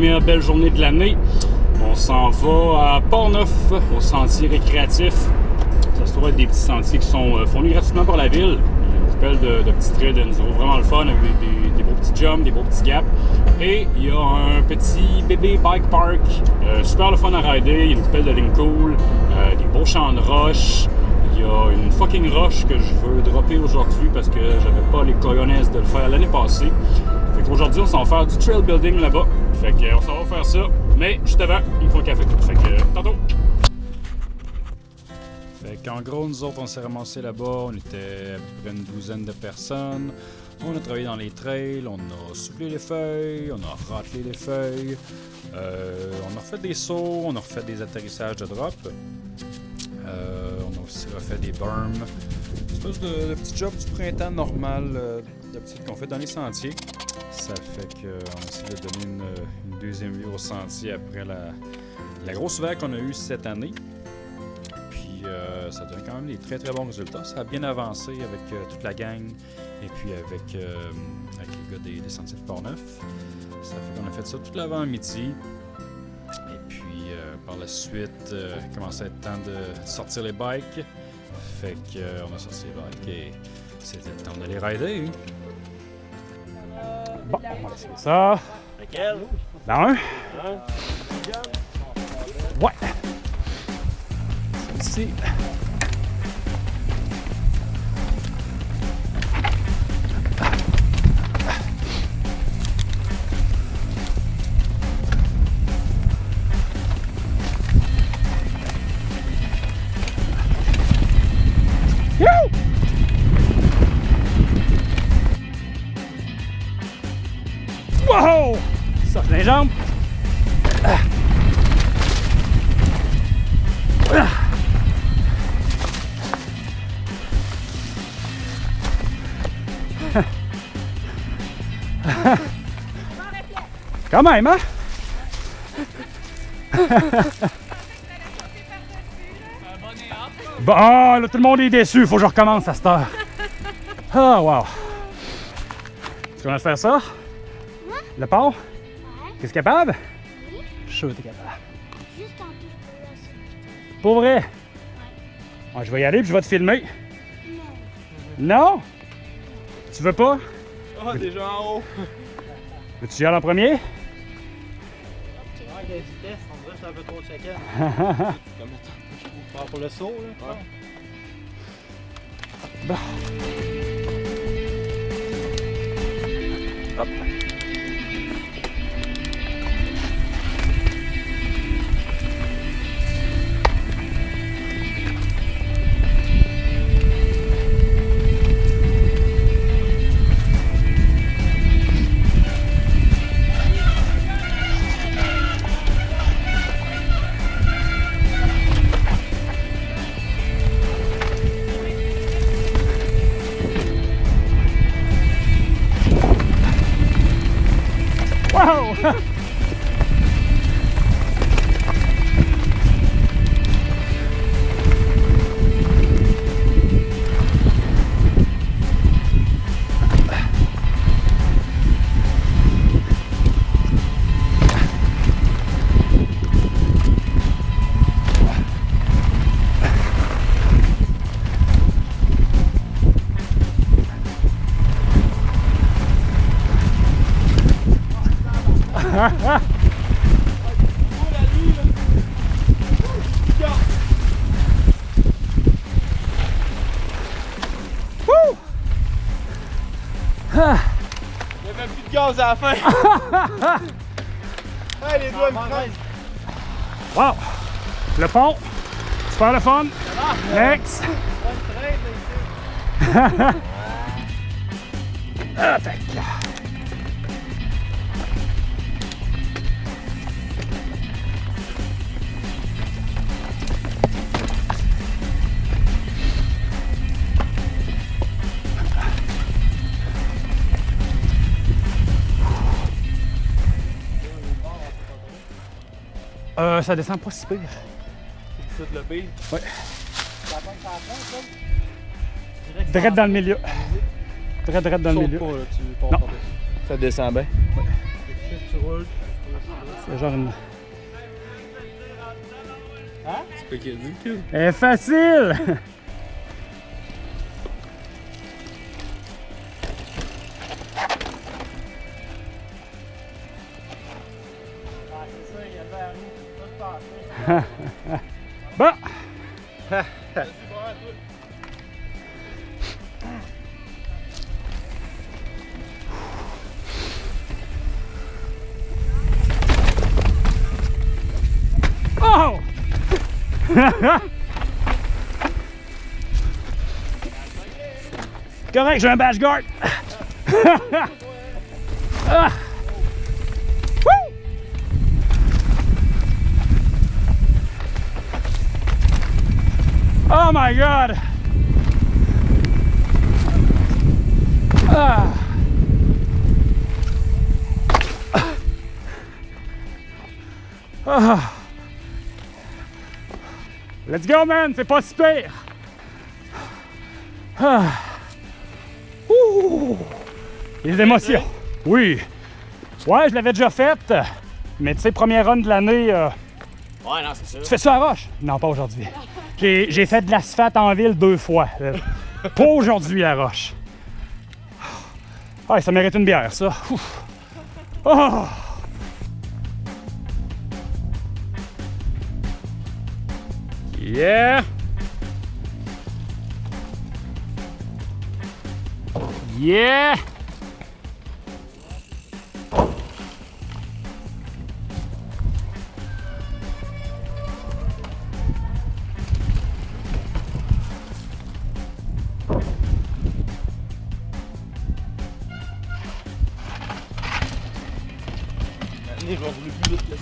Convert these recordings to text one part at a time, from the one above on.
premières belles journées de l'année. On s'en va à Port-Neuf, au sentier récréatif. Ça se trouve être des petits sentiers qui sont euh, fournis gratuitement par la ville. Il y a une de, de petits trails d'Enzo, vraiment le fun, avec des, beaux petits jumps, des beaux petits gaps. Et il y a un petit bébé bike park, euh, super le fun à rider. Il y a une coupelle de ligne cool, euh, des beaux champs de roches. Il y a une fucking roche que je veux dropper aujourd'hui parce que j'avais pas les cojones de le faire l'année passée. Fait qu'aujourd'hui, on s'en va faire du trail building là-bas. Fait qu'on s'en va faire ça. Mais juste avant, il me faut un café. Fait que tantôt. Fait qu'en gros, nous autres, on s'est ramassés là-bas. On était à peu près une douzaine de personnes. On a travaillé dans les trails, on a soufflé les feuilles, on a ratelé les feuilles. Euh, on a refait des sauts, on a refait des atterrissages de drop. Euh, on a aussi refait des berms. Une espèce de, de petit job du printemps normal euh, d'habitude qu'on fait dans les sentiers. Ça fait qu'on essaie de donner une, une, deuxième vie au sentier après la, la grosse vague qu'on a eue cette année. Puis euh, ça donne quand même des très très bons résultats. Ça a bien avancé avec euh, toute la gang et puis avec, euh, avec les gars des, des sentiers de Port-Neuf. Ça fait qu'on a fait ça tout l'avant-midi. Euh, par la suite, euh, il commençait à être temps de sortir les bikes. Fait qu'on a sorti les bikes et c'était le temps d'aller rider. Bon, on va essayer ça. Lequel? Dans un. Hein? Ouais. Celle-ci. Wow! Ça, les jambes. Quand même, hein? Bon, là, tout le monde est déçu. Faut que je recommence à cette heure. Ah, wow. Est-ce qu'on va faire ça? Le pont? Qu'est-ce capable? Je suis sûr que t'es capable. Juste en plus pour la sécurité. Pour vrai? Ah, je vais y aller puis je vais te filmer. Non. Non? Tu veux pas? Ah, déjà en haut. Veux-tu y aller en premier? Ouais, la vitesse, on dirait que c'est un peu trop de chacun. Comme je pars pour le saut, là. Bon. Hop. Il y avait plus de gaz à la fin. hey, les doigts me prennent. Wow! Le pont, super le fun. Next! Attaque! Euh, ça descend pas si pire. C'est tout le pire. Ouais. Ça va pas ça, Direct dans le milieu. Direct, direct dans le milieu. Pas, là, tu pars Non. Ça descend bien. C'est genre une. C'est quoi qu'il a dit, est facile! Bon! Oh! Correct, j'ai un bash guard. Ah! Oh my god! Ah. Ah. Let's go, man! C'est pas si pire! Ah. Ouh. Les émotions! Oui! Ouais, je l'avais déjà faite, mais tu sais, première run de l'année, euh, Ouais, non, c'est ça. tu fais ça à Roche? Non, pas aujourd'hui. J'ai fait de l'asphalte en ville deux fois. Pas aujourd'hui à Roche. Ah, ça mérite une bière, ça. Ouf. Oh! Yeah! Yeah! Allez, je vais rouler plus vite, là.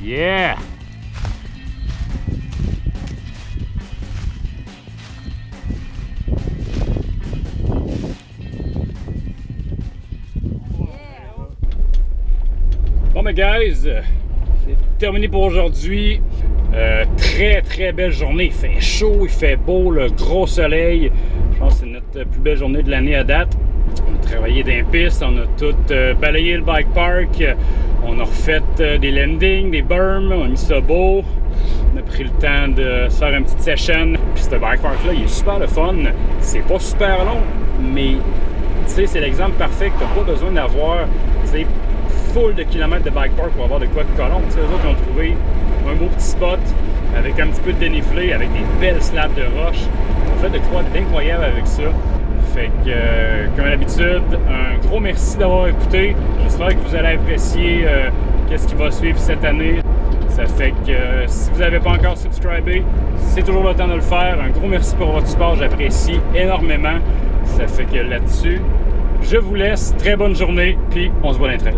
Yeah! Bon, mais guys, c'est terminé pour aujourd'hui. Euh, très très belle journée. Il fait chaud, il fait beau, le gros soleil. Je pense que c'est notre plus belle journée de l'année à date. On a travaillé dans les pistes, on a tout euh, balayé le bike park, on a refait euh, des landings, des berms, on a mis ça beau. On a pris le temps de faire une petite session. Puis ce bike park là, il est super le fun. C'est pas super long, mais tu sais, c'est l'exemple parfait que t'as pas besoin d'avoir, tu sais, full de kilomètres de bike park pour avoir de quoi de colombe. Tu sais, eux autres, ont trouvé un beau petit spot avec un petit peu de dénivelé, avec des belles slabs de roche. On fait de quoi d'incroyable avec ça. Fait que, euh, comme d'habitude, un gros merci d'avoir écouté. J'espère que vous allez apprécier euh, qu'est-ce qui va suivre cette année. Ça fait que euh, si vous n'avez pas encore subscribé, c'est toujours le temps de le faire. Un gros merci pour votre support, j'apprécie énormément. Ça fait que là-dessus, je vous laisse. Très bonne journée, puis on se voit trails.